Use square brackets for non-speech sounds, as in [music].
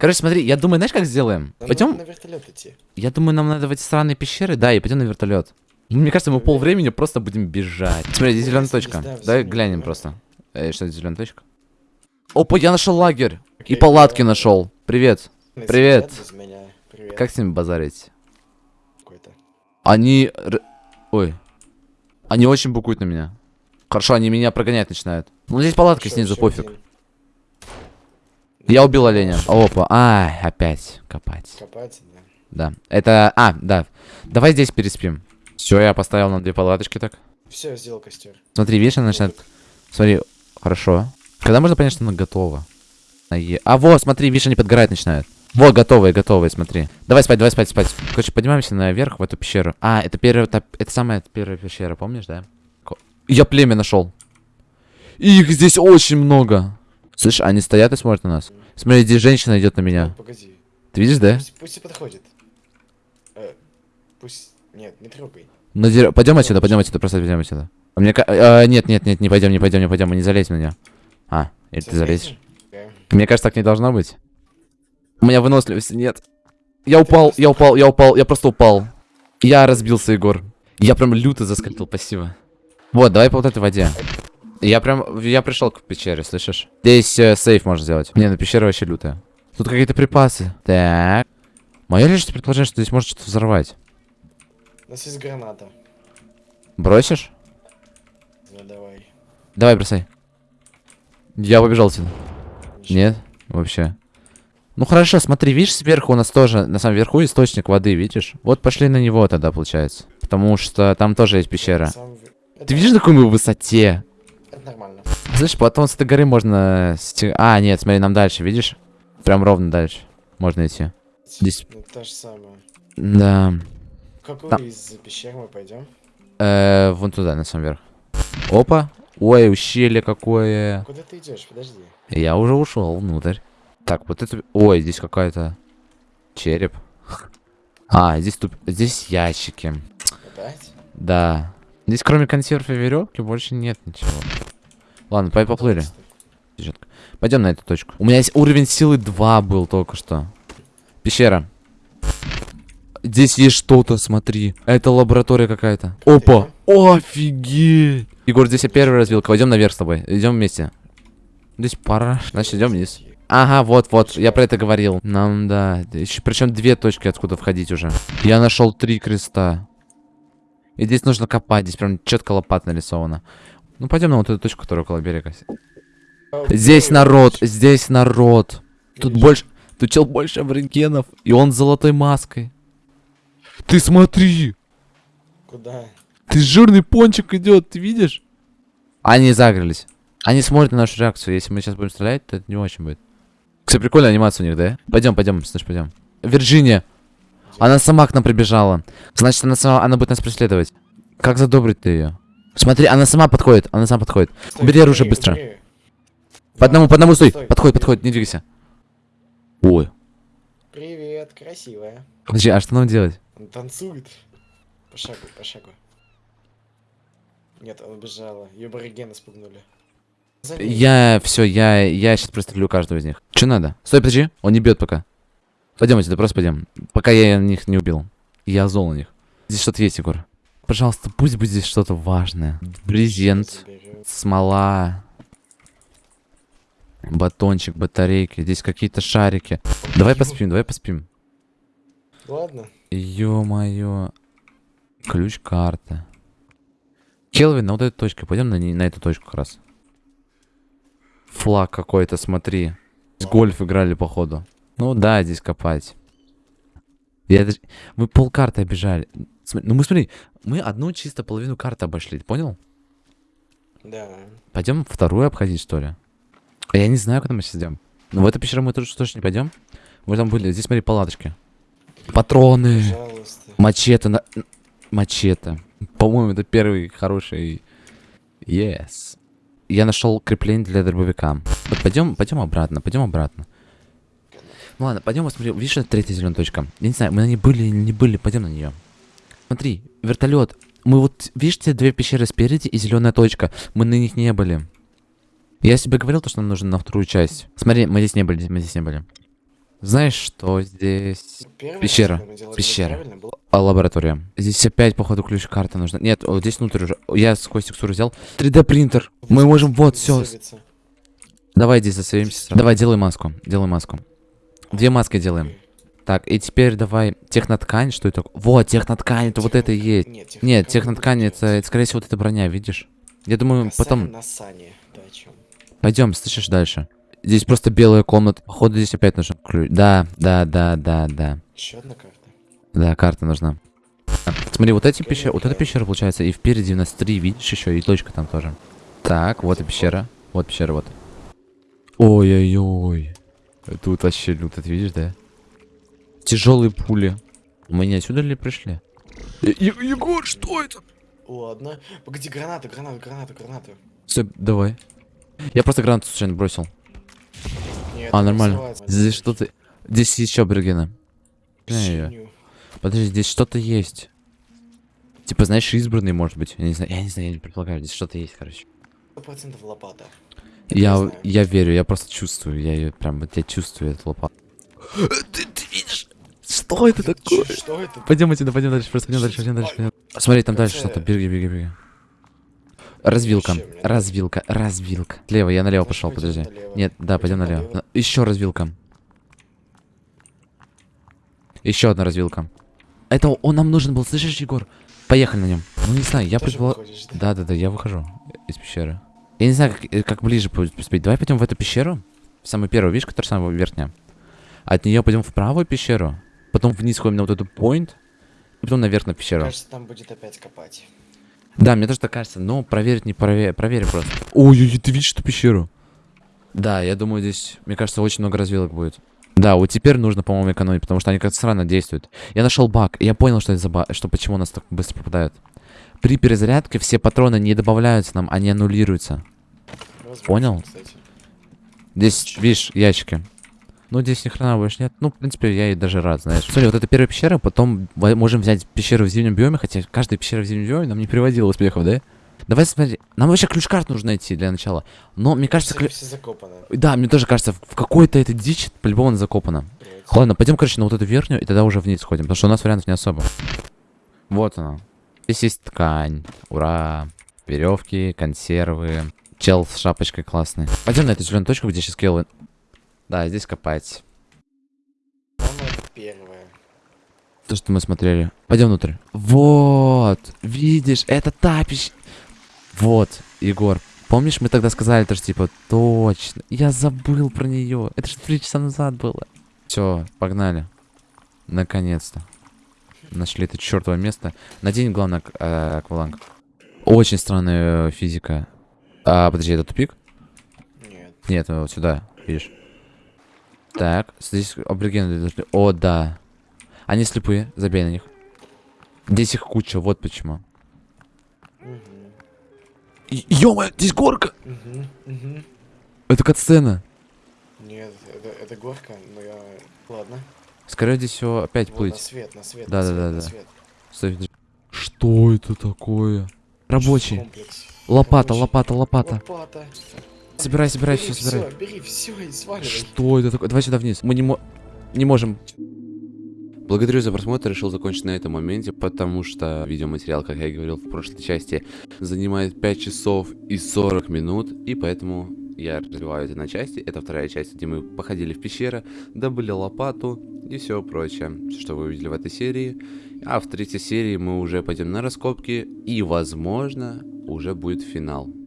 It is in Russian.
Короче, смотри, я думаю, знаешь, как сделаем? Нам Пойдем. на вертолет идти. Я думаю, нам надо в эти странные пещеры, да, и пойдем на вертолет. Мне кажется, мы пол времени просто будем бежать. Смотри, здесь зеленая точка. Давай глянем просто. Э, что это зеленая точка? Опа, я нашел лагерь. И палатки нашел. Привет. Привет. Как с ними базарить? Они... Ой. Они очень букуют на меня. Хорошо, они меня прогонять начинают. Ну, здесь палатка Ещё- снизу, пофиг. Я убил оленя. Опа. Ай, опять копать. Копать, да. Да. Это... А, да. Давай здесь переспим. Все, я поставил на две палаточки так. Все, сделал костер. Смотри, видишь, она начинает... Смотри, хорошо. Когда можно понять, что она готова? А вот, смотри, видишь, они подгорать начинают. Вот, готовые, готовые, смотри. Давай спать, давай спать, спать. Короче, поднимаемся наверх в эту пещеру. А, это первая, это, это самая первая пещера, помнишь, да? Я племя нашел. Их здесь очень много. Слышь, они стоят и смотрят на нас. Смотри, здесь женщина идет на меня. Погоди. Ты видишь, да? Пусть, пусть и подходит. Э, пусть... Нет, не трогай. Надир... Пойдем отсюда, пойдем отсюда, просто пойдем отсюда. А Мне а, нет, нет, нет, не пойдем, не пойдем, не пойдем, мы не залезь на меня. А, или ты залезешь? Да. Мне кажется, так не должно быть. У меня выносливости нет. Я упал, я упал, я упал, я просто упал. Я разбился, Егор. Я прям люто заскользил, спасибо. Вот, давай по вот этой воде. Я прям, я пришел к пещере, слышишь? Здесь э, сейф можно сделать. Не, ну пещера вообще лютая. Тут какие-то припасы. Так. Мое лишь предположение, что здесь может что-то взорвать. У нас есть граната. Бросишь? Да, давай. Давай, бросай. Я побежал отсюда. Ничего. Нет, вообще. Ну хорошо, смотри, видишь, сверху у нас тоже, на самом верху источник воды, видишь? Вот пошли на него тогда, получается. Потому что там тоже есть пещера. Сам Ты видишь, на какой мы высоте? Нормально. Слышь, потом с этой горы можно... А, нет, смотри, нам дальше, видишь? Прям ровно дальше. Можно идти. Здесь- Ну, то же самое. Да. Какую Там. из пещер мы пойдем? Э, вон туда, на самом верх. Опа. Ой, ущелье какое. Куда ты идешь? Подожди. Я уже ушел внутрь. Так, вот это... Ой, здесь какая-то... Череп. [laughs] А, здесь туп... Здесь ящики. Опять? Да. Здесь кроме консерв и веревки больше нет ничего. Ладно, поплыли. Пойдем на эту точку. У меня есть уровень силы 2 был только что. Пещера. Здесь есть что-то, смотри. Это лаборатория какая-то. Опа! Офигеть! Егор, здесь я первый развилка. Пойдем наверх с тобой. Идем вместе. Здесь пара. Значит, идем вниз. Ага, вот, вот, я про это говорил. Нам, да. Еще, причем две точки, откуда входить уже. Я нашел три креста. И здесь нужно копать, здесь прям четко лопат нарисовано. Ну, пойдем на вот эту точку, которая около берега. Здесь народ, здесь народ. Тут больше, тут чел больше аборигенов, и он с золотой маской. Ты смотри, Куда? ты жирный пончик идет, ты видишь? Они загрелись. Они смотрят на нашу реакцию. Если мы сейчас будем стрелять, то это не очень будет. Кстати, прикольная анимация у них, да? Пойдем, пойдем, слышь, пойдем. Вирджиния. Она сама к нам прибежала. Значит, она сама, она будет нас преследовать. Как задобрить ты ее? Смотри, она сама подходит, она сама подходит. Стой, Бери оружие убери, быстро. убери. По одному, по одному стой. Стой, Подходит, убери. подходит, не двигайся. Ой. Привет, красивая. Подожди, а что нам делать? Он танцует. По шагу, по шагу. Нет, она убежала. Ее аборигены спугнули. Я все, я, я сейчас прострелю каждого из них. Че надо? Стой, подожди, он не бьет пока. Пойдем отсюда, просто пойдем. Пока я них не убил. Я зол на них. Здесь что-то есть, Егор. Пожалуйста, пусть будет здесь что-то важное. Брезент, смола, батончик, батарейки. Здесь какие-то шарики. Давай поспим, давай поспим. Ладно. Ё-моё. Ключ карты. Келвин, на вот эту точку. Пойдем на, на эту точку как раз. Флаг какой-то, смотри. С гольф играли, походу. Ну да, здесь копать. Я даже... Мы полкарты обижали. См- Ну мы смотри, мы одну чисто половину карты обошли, понял? Да. Пойдем вторую обходить, что ли? А Я не знаю, куда мы сейчас идем. Но в эту пещеру мы тоже точно не пойдем. Мы там были. Здесь смотри, палаточки. Патроны. Пожалуйста. Мачете на... Мачете. По-моему, это первый хороший... Yes. Я нашел крепление для дробовика. Вот пойдем, пойдем обратно, пойдем обратно. Ну ладно, пойдем посмотрим. Видишь, это третья зеленая точка. Я не знаю, мы на ней были или не были, пойдем на нее. Смотри, вертолет. Мы вот, видишь, те две пещеры спереди и зеленая точка. Мы на них не были. Я тебе говорил, то, что нам нужно на вторую часть. Смотри, мы здесь не были, мы здесь не были. Знаешь, что здесь? Первое, Пещера. Пещера. А, лаборатория. Здесь опять, походу, ключ-карта нужна. Нет, вот здесь внутрь уже. Я сквозь текстуру взял. 3D принтер. Мы можем, вот, все. Давай здесь засовемся. Давай, делай маску. Делай маску. Две маски делаем. Так, и теперь давай техноткань, что это? Вот, техноткань, это вот это и есть. Нет, Нет, техноткань будет это, это, скорее всего, вот эта броня, видишь? Я думаю, потом... на сане. Да, о чем? Пойдем, слышишь дальше. Здесь просто белая комната. Походу, здесь опять нужен ключ. Да, да, да, да, да. Еще одна карта. Да, карта нужна. А, Смотри, вот эти пещеры, вот эта пещера получается, и впереди у нас три, видишь еще, и точка там тоже. Так, вот и пещера. Вот пещера, вот. Ой-ой-ой. Тут вообще люто, ты видишь, да? Тяжелые пули. Мы не отсюда ли пришли? Е- Егор, что это? Ладно. Погоди, граната, граната, граната, граната. Стой, давай. Я просто гранату случайно бросил. Нет, А, нормально. Здесь что-то... Здесь еще аборигены. Подожди, здесь что-то есть. Типа, знаешь, избранный, может быть. Я не знаю, я не знаю, я не предполагаю. Здесь что-то есть, короче. Процентов лопата. Я, знаю. я верю, я просто чувствую. Я ее прям, вот я чувствую эту лопату. [gasps] Ты, ты видишь? Что это такое? Что это? Пойдем отсюда, пойдем дальше, просто пойдем дальше, пойдем дальше. Пойдем. Смотри, там дальше что-то. Беги, беги, беги. Развилка, развилка, развилка. Слева, я налево пошел, подожди. Нет, да, пойдем налево. Еще развилка. Еще одна развилка. Это он нам нужен был, слышишь, Егор? Поехали на нем. Ну не знаю, я предполагаю. выходишь, да? Да, да, да, я выхожу из пещеры. Я не знаю, как, как ближе будет поспеть. Давай пойдем в эту пещеру. Самую первую, видишь, которая самая верхняя. От нее пойдем в правую пещеру. Потом вниз ходим на вот эту point. И потом наверх на пещеру. Кажется, там будет опять копать. Да, мне тоже так кажется, но проверить не проверим, проверим просто. Ой-ой-ой, ты видишь эту пещеру? Да, я думаю, здесь, мне кажется, очень много развилок будет. Да, вот теперь нужно, по-моему, экономить, потому что они как-то странно действуют. Я нашел баг, и я понял, что это за баг, что почему у нас так быстро попадают. При перезарядке все патроны не добавляются нам, они аннулируются. Возможно, Понял? кстати. Здесь, Чё? видишь, ящики. Ну, здесь ни хрена больше нет. Ну, в принципе, я и даже рад, знаешь. Смотри, вот это первая пещера, потом можем взять пещеру в зимнем биоме, хотя каждая пещера в зимнем биоме нам не приводила успехов, да? Давай смотри, нам вообще ключ-карт нужно найти для начала. Но мне кажется, клю- все закопано. да, мне тоже кажется, в какой-то этой дичь по-любому она закопана. Блядь. Ладно, пойдем, короче, на вот эту верхнюю, и тогда уже вниз сходим, потому что у нас вариантов не особо. Вот она. Здесь есть ткань. Ура. Веревки, консервы. Чел с шапочкой классный. Пойдем на эту зеленую точку, где сейчас Келвин. Да, здесь копать. Самое первое. То, что мы смотрели. Пойдем внутрь. Вот. Видишь, это та пищ- Вот, Егор. Помнишь, мы тогда сказали, то, что типа, точно. Я забыл про нее. Это же три часа назад было. Все, погнали. Наконец-то. Нашли это чертово место. Надень, главное, э, акваланг. Очень странная э, физика. А, подожди, это тупик? Нет. Нет, вот сюда, видишь. Так, здесь аборигены должны... О, да. Они слепые, забей на них. Здесь их куча, вот почему. Ё здесь горка! Мгм. Мгм. Это катсцена. Нет, это, это горка, но я... Ладно. Скорее здесь все опять Вот, на плыть. свет, на свет, Да, на да, свет, да, на да. свет. Стой. Что это такое? Рабочий. Лопата, Рабочий. лопата, лопата. Лопата. Собирай, собирай, Бери все, собирай. всё, бери все и сваливай. Что это такое? Давай сюда вниз. Мы не, мо- не можем. Благодарю за просмотр. Решил закончить на этом моменте, потому что видеоматериал, как я и говорил в прошлой части, занимает 5 часов и 40 минут, и поэтому я разбиваю это на части. Это вторая часть, где мы походили в пещеры, добыли лопату и все прочее, что вы увидели в этой серии. А в третьей серии мы уже пойдем на раскопки, и, возможно, уже будет финал.